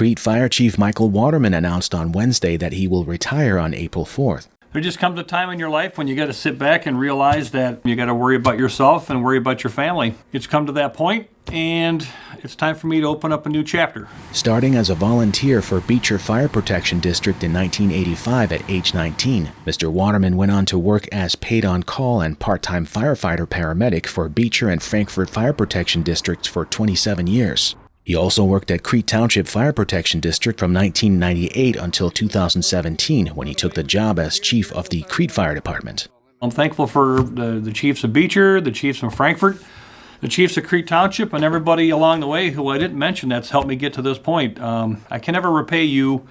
Crete Fire Chief Michael Waterman announced on Wednesday that he will retire on April 4th. There just comes a time in your life when you got to sit back and realize that you got to worry about yourself and worry about your family. It's come to that point, and it's time for me to open up a new chapter. Starting as a volunteer for Beecher Fire Protection District in 1985 at age 19, Mr. Waterman went on to work as paid on call and part time firefighter paramedic for Beecher and Frankfort Fire Protection Districts for 27 years. He also worked at Crete Township Fire Protection District from 1998 until 2017 when he took the job as chief of the Crete Fire Department. I'm thankful for the, the chiefs of Beecher, the chiefs of Frankfort, the chiefs of Crete Township, and everybody along the way who I didn't mention that's helped me get to this point. Um, I can never repay you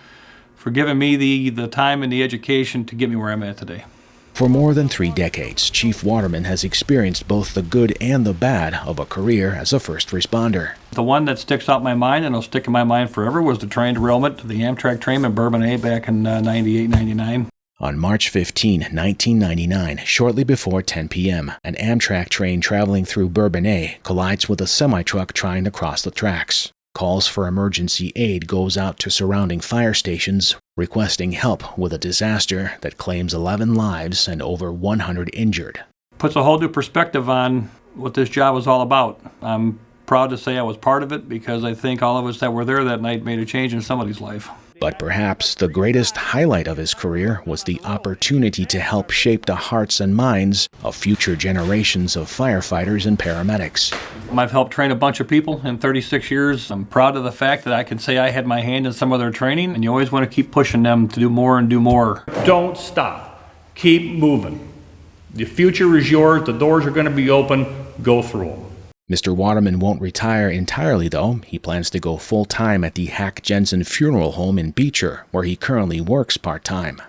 for giving me the, the time and the education to get me where I'm at today. For more than three decades, Chief Waterman has experienced both the good and the bad of a career as a first responder. The one that sticks out in my mind and will stick in my mind forever was the train derailment to the Amtrak train in Bourbonnais back in uh, 98, 99. On March 15, 1999, shortly before 10 p.m., an Amtrak train traveling through Bourbonnais collides with a semi-truck trying to cross the tracks. Calls for emergency aid goes out to surrounding fire stations requesting help with a disaster that claims 11 lives and over 100 injured. Puts a whole new perspective on what this job was all about. I'm proud to say I was part of it because I think all of us that were there that night made a change in somebody's life. But perhaps the greatest highlight of his career was the opportunity to help shape the hearts and minds of future generations of firefighters and paramedics. I've helped train a bunch of people in 36 years. I'm proud of the fact that I can say I had my hand in some of their training, and you always want to keep pushing them to do more and do more. Don't stop. Keep moving. The future is yours. The doors are going to be open. Go through them. Mr. Waterman won't retire entirely, though. He plans to go full time at the Hack Jensen Funeral Home in Beecher, where he currently works part time.